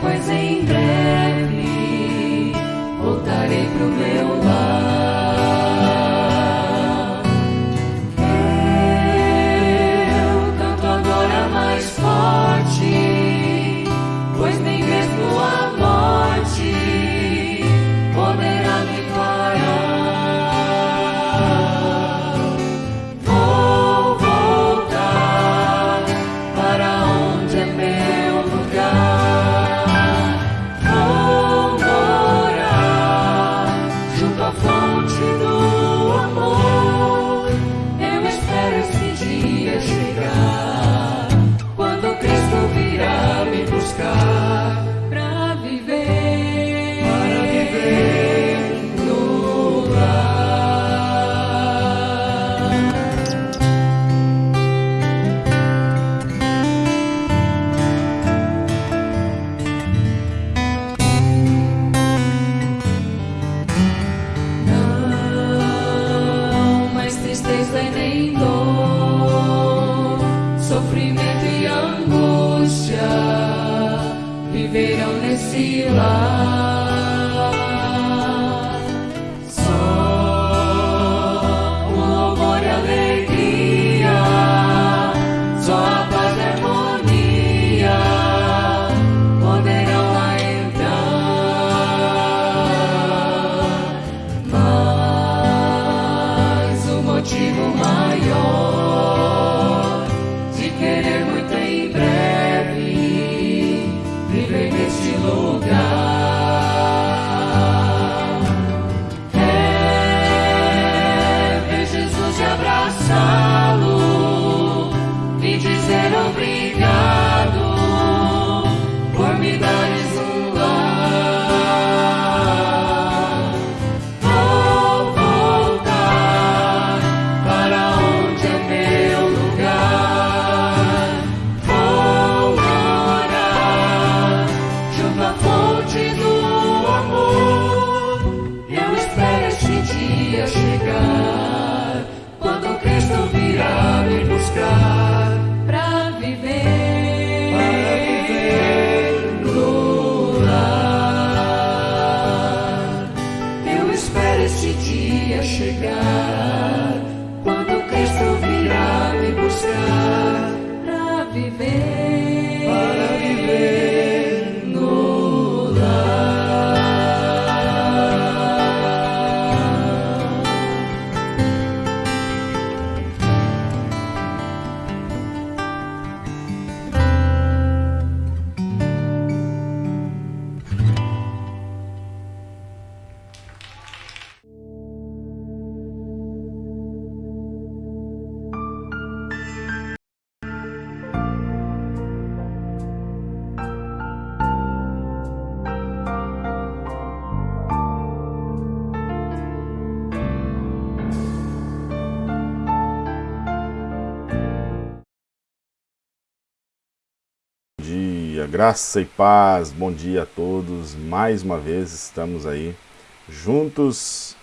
pois em breve dia, graça e paz, bom dia a todos. Mais uma vez estamos aí juntos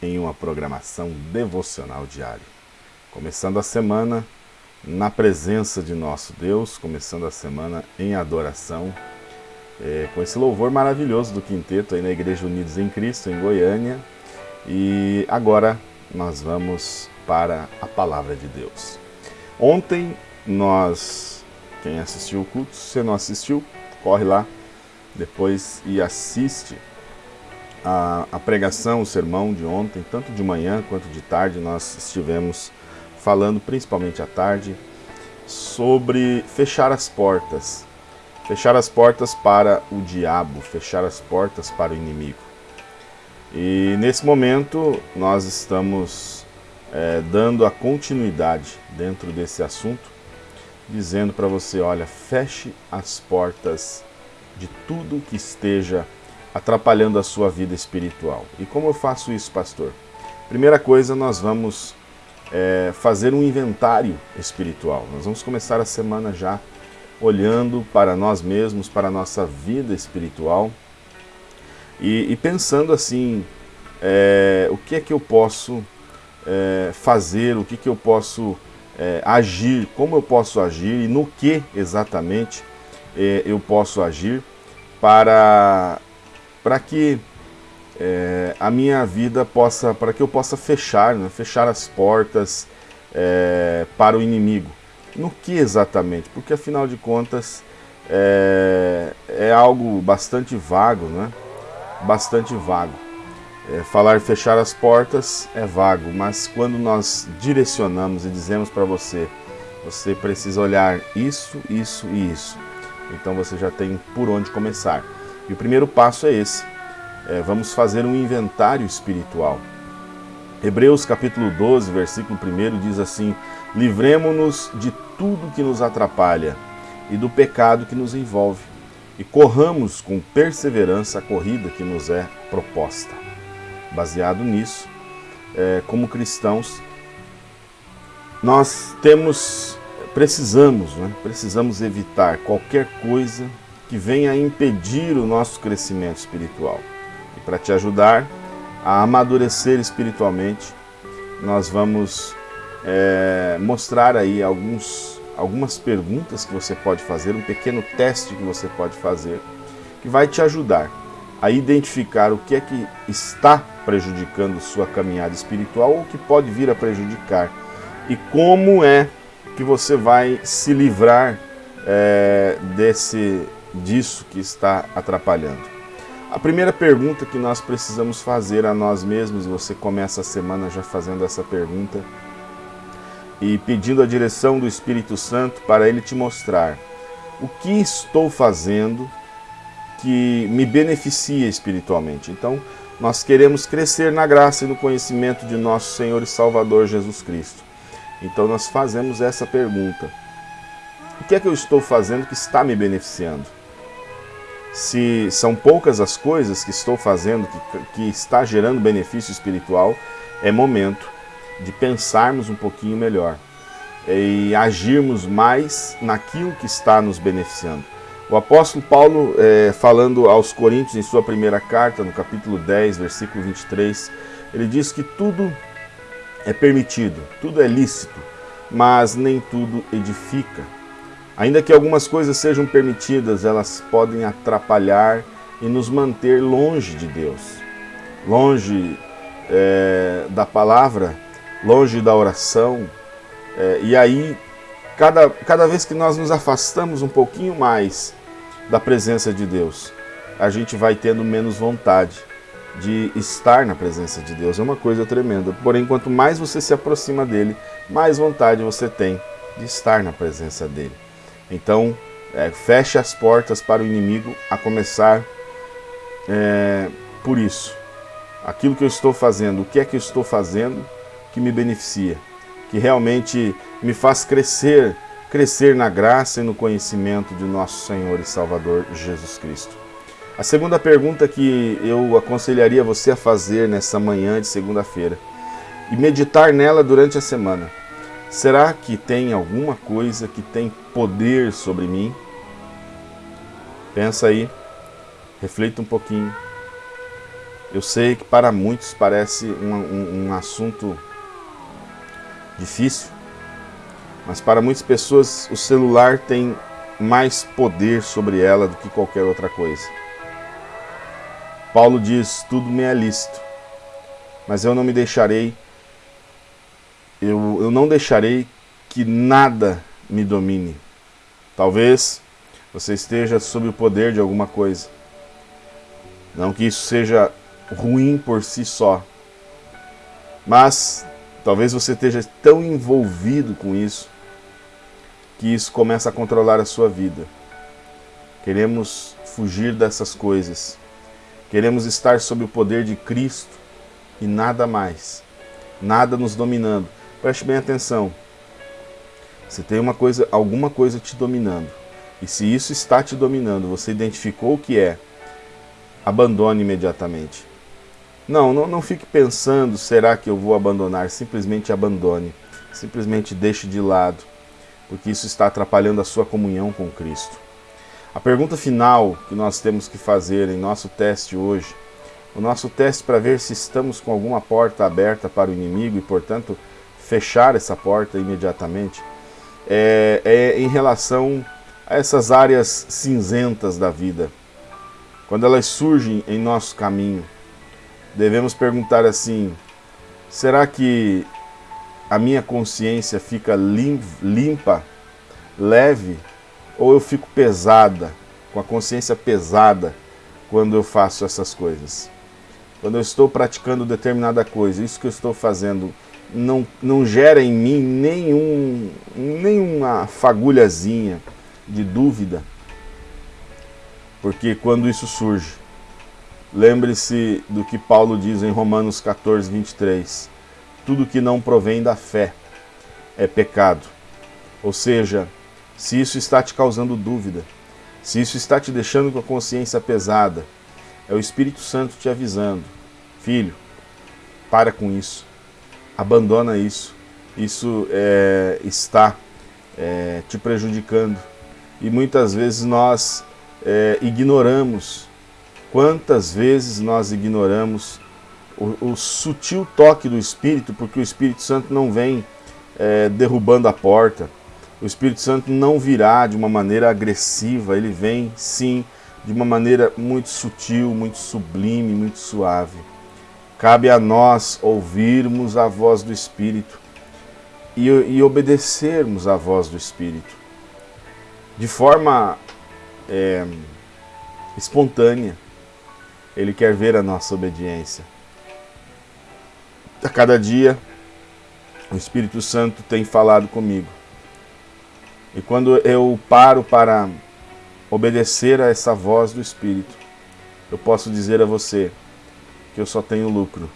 em uma programação devocional diária. Começando a semana na presença de nosso Deus, começando a semana em adoração, é, com esse louvor maravilhoso do quinteto aí na Igreja Unidos em Cristo, em Goiânia. E agora nós vamos para a palavra de Deus. Ontem nós quem assistiu o culto, se você não assistiu, corre lá depois e assiste a, a, pregação, o sermão de ontem, tanto de manhã quanto de tarde. Nós estivemos falando, principalmente à tarde, sobre fechar as portas. Fechar as portas para o diabo, fechar as portas para o inimigo. E nesse momento nós estamos é, dando a continuidade dentro desse assunto dizendo para você: olha, feche as portas de tudo que esteja atrapalhando a sua vida espiritual. E como eu faço isso, pastor? Primeira coisa, nós vamos é, fazer um inventário espiritual. Nós vamos começar a semana já olhando para nós mesmos, para a nossa vida espiritual e, e pensando assim: é, o que é que eu posso é, fazer, o que, que eu posso é, agir, como eu posso agir e no que exatamente é, eu posso agir para, para que é, a minha vida possa, para que eu possa fechar, né, fechar as portas é, para o inimigo. No que exatamente? Porque afinal de contas é, é algo bastante vago, né? Bastante vago. É, falar fechar as portas é vago, mas quando nós direcionamos e dizemos para você, você precisa olhar isso, isso e isso, então você já tem por onde começar. E o primeiro passo é esse. É, vamos fazer um inventário espiritual. Hebreus capítulo 12, versículo 1 diz assim: Livremo-nos de tudo que nos atrapalha e do pecado que nos envolve, e corramos com perseverança a corrida que nos é proposta. Baseado nisso, é, como cristãos, nós temos, precisamos, né, precisamos evitar qualquer coisa que venha impedir o nosso crescimento espiritual. E para te ajudar a amadurecer espiritualmente, nós vamos é, mostrar aí alguns, algumas perguntas que você pode fazer, um pequeno teste que você pode fazer, que vai te ajudar a identificar o que é que está prejudicando sua caminhada espiritual ou que pode vir a prejudicar e como é que você vai se livrar é, desse disso que está atrapalhando. A primeira pergunta que nós precisamos fazer a nós mesmos, você começa a semana já fazendo essa pergunta e pedindo a direção do Espírito Santo para ele te mostrar o que estou fazendo que me beneficia espiritualmente. Então, nós queremos crescer na graça e no conhecimento de nosso Senhor e Salvador Jesus Cristo. Então, nós fazemos essa pergunta: O que é que eu estou fazendo que está me beneficiando? Se são poucas as coisas que estou fazendo que, que está gerando benefício espiritual, é momento de pensarmos um pouquinho melhor e agirmos mais naquilo que está nos beneficiando. O apóstolo Paulo, é, falando aos Coríntios em sua primeira carta, no capítulo 10, versículo 23, ele diz que tudo é permitido, tudo é lícito, mas nem tudo edifica. Ainda que algumas coisas sejam permitidas, elas podem atrapalhar e nos manter longe de Deus, longe é, da palavra, longe da oração. É, e aí, cada, cada vez que nós nos afastamos um pouquinho mais da presença de Deus, a gente vai tendo menos vontade de estar na presença de Deus. É uma coisa tremenda. Porém, quanto mais você se aproxima dele, mais vontade você tem de estar na presença dele. Então, é, feche as portas para o inimigo, a começar é, por isso. Aquilo que eu estou fazendo, o que é que eu estou fazendo que me beneficia, que realmente me faz crescer crescer na graça e no conhecimento de nosso Senhor e Salvador Jesus Cristo. A segunda pergunta que eu aconselharia você a fazer nessa manhã de segunda-feira e meditar nela durante a semana. Será que tem alguma coisa que tem poder sobre mim? Pensa aí, reflita um pouquinho. Eu sei que para muitos parece um, um, um assunto difícil, mas para muitas pessoas o celular tem mais poder sobre ela do que qualquer outra coisa. Paulo diz: Tudo me é lícito, mas eu não me deixarei, eu, eu não deixarei que nada me domine. Talvez você esteja sob o poder de alguma coisa. Não que isso seja ruim por si só, mas talvez você esteja tão envolvido com isso que isso começa a controlar a sua vida. Queremos fugir dessas coisas. Queremos estar sob o poder de Cristo e nada mais. Nada nos dominando. Preste bem atenção. Você tem uma coisa, alguma coisa te dominando. E se isso está te dominando, você identificou o que é, abandone imediatamente. Não, não, não fique pensando, será que eu vou abandonar? Simplesmente abandone. Simplesmente deixe de lado, porque isso está atrapalhando a sua comunhão com Cristo. A pergunta final que nós temos que fazer em nosso teste hoje, o nosso teste para ver se estamos com alguma porta aberta para o inimigo e, portanto, fechar essa porta imediatamente, é, é em relação a essas áreas cinzentas da vida. Quando elas surgem em nosso caminho, devemos perguntar assim: será que a minha consciência fica limpa, leve, ou eu fico pesada, com a consciência pesada, quando eu faço essas coisas? Quando eu estou praticando determinada coisa, isso que eu estou fazendo não, não gera em mim nenhum, nenhuma fagulhazinha de dúvida, porque quando isso surge, lembre-se do que Paulo diz em Romanos 14, 23. Tudo que não provém da fé é pecado. Ou seja, se isso está te causando dúvida, se isso está te deixando com a consciência pesada, é o Espírito Santo te avisando: filho, para com isso, abandona isso, isso é, está é, te prejudicando. E muitas vezes nós é, ignoramos, quantas vezes nós ignoramos o, o, sutil toque do Espírito, porque o Espírito Santo não vem é, derrubando a porta, o Espírito Santo não virá de uma maneira agressiva, ele vem sim de uma maneira muito sutil, muito sublime, muito suave. Cabe a nós ouvirmos a voz do Espírito e, e obedecermos à voz do Espírito de forma é, espontânea. Ele quer ver a nossa obediência. A cada dia, o Espírito Santo tem falado comigo. E quando eu paro para obedecer a essa voz do Espírito, eu posso dizer a você que eu só tenho lucro,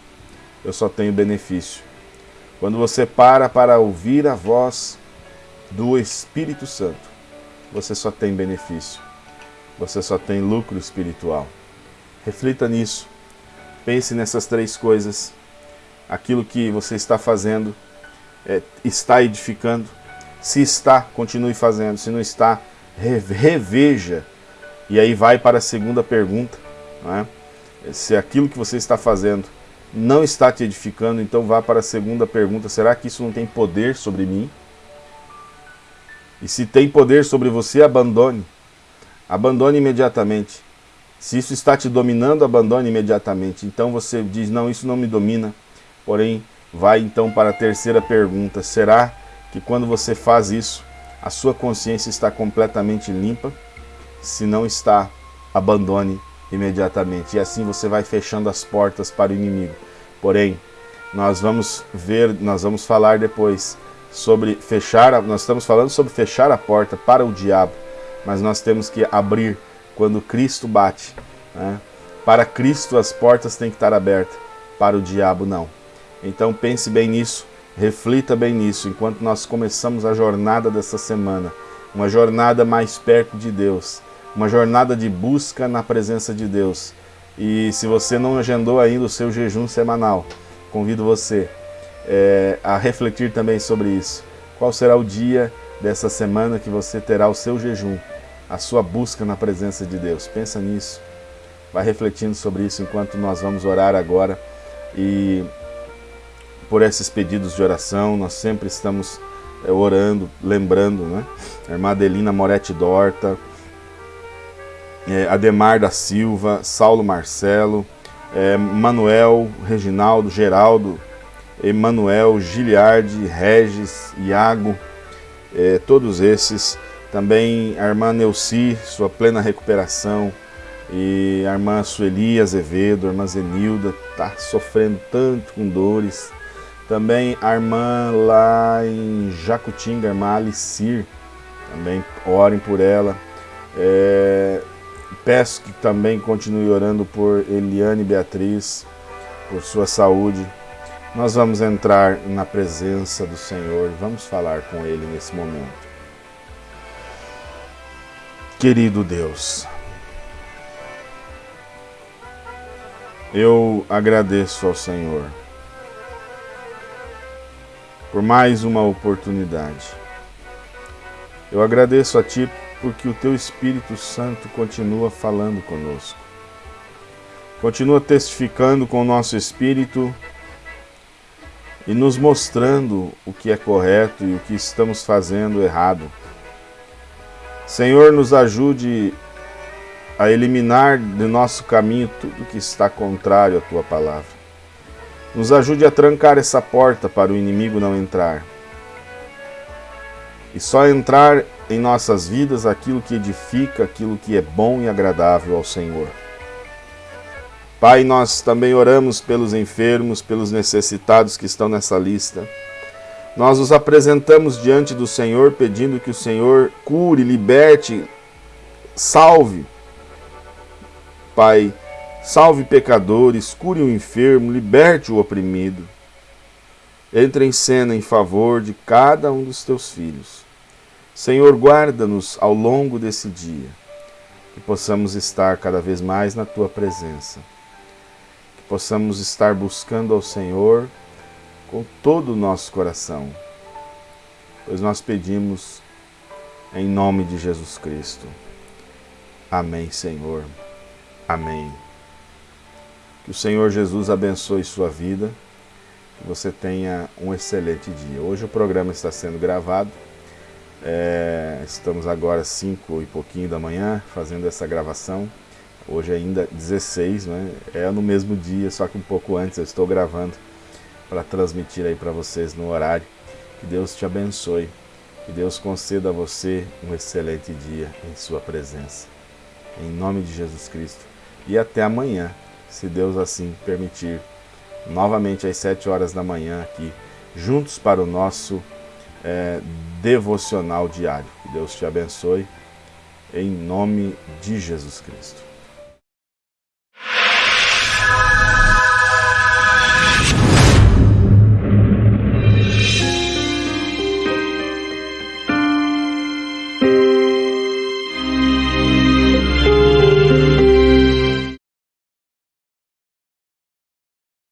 eu só tenho benefício. Quando você para para ouvir a voz do Espírito Santo, você só tem benefício você só tem lucro espiritual. Reflita nisso. Pense nessas três coisas. Aquilo que você está fazendo é, está edificando. Se está, continue fazendo. Se não está, reveja. E aí vai para a segunda pergunta. É? Se aquilo que você está fazendo não está te edificando, então vá para a segunda pergunta. Será que isso não tem poder sobre mim? E se tem poder sobre você, abandone. Abandone imediatamente. Se isso está te dominando, abandone imediatamente. Então você diz, não, isso não me domina. Porém, vai então para a terceira pergunta. Será que quando você faz isso, a sua consciência está completamente limpa? Se não está, abandone imediatamente. E assim você vai fechando as portas para o inimigo. Porém, nós vamos ver, nós vamos falar depois sobre fechar, nós estamos falando sobre fechar a porta para o diabo mas nós temos que abrir quando Cristo bate. Né? Para Cristo as portas têm que estar abertas, para o diabo não. Então pense bem nisso, reflita bem nisso, enquanto nós começamos a jornada dessa semana, uma jornada mais perto de Deus, uma jornada de busca na presença de Deus. E se você não agendou ainda o seu jejum semanal, convido você é, a refletir também sobre isso. Qual será o dia dessa semana que você terá o seu jejum? A sua busca na presença de Deus. Pensa nisso. Vai refletindo sobre isso enquanto nós vamos orar agora. E por esses pedidos de oração, nós sempre estamos é, orando, lembrando, né? A irmã Adelina Moretti Dorta, é, Ademar da Silva, Saulo Marcelo, é, Manuel, Reginaldo, Geraldo, Emanuel, Giliardi, Regis, Iago, é, todos esses também a irmã Neuci, sua plena recuperação. E a irmã Sueli Azevedo, a irmã Zenilda, está sofrendo tanto com dores. Também a irmã lá em Jacutinga, a irmã Alicir, também orem por ela. É, peço que também continue orando por Eliane Beatriz, por sua saúde. nós vamos entrar na presença do Senhor, vamos falar com Ele nesse momento. Querido Deus, eu agradeço ao Senhor por mais uma oportunidade. Eu agradeço a Ti porque o Teu Espírito Santo continua falando conosco. Continua testificando com o nosso espírito e nos mostrando o que é correto e o que estamos fazendo errado. Senhor, nos ajude a eliminar de nosso caminho tudo que está contrário à Tua palavra. Nos ajude a trancar essa porta para o inimigo não entrar. E só entrar em nossas vidas aquilo que edifica, aquilo que é bom e agradável ao Senhor. Pai, nós também oramos pelos enfermos, pelos necessitados que estão nessa lista. Nós os apresentamos diante do Senhor, pedindo que o Senhor cure, liberte, salve. Pai, salve pecadores, cure o enfermo, liberte o oprimido. Entre em cena em favor de cada um dos teus filhos. Senhor, guarda-nos ao longo desse dia, que possamos estar cada vez mais na tua presença possamos estar buscando ao Senhor com todo o nosso coração, pois nós pedimos em nome de Jesus Cristo. Amém, Senhor. Amém. Que o Senhor Jesus abençoe sua vida, que você tenha um excelente dia. Hoje o programa está sendo gravado, é, estamos agora cinco e pouquinho da manhã fazendo essa gravação. Hoje ainda 16, né? É no mesmo dia, só que um pouco antes eu estou gravando para transmitir aí para vocês no horário. Que Deus te abençoe. Que Deus conceda a você um excelente dia em sua presença. Em nome de Jesus Cristo. E até amanhã, se Deus assim permitir, novamente às 7 horas da manhã aqui, juntos para o nosso é, devocional diário. Que Deus te abençoe, em nome de Jesus Cristo.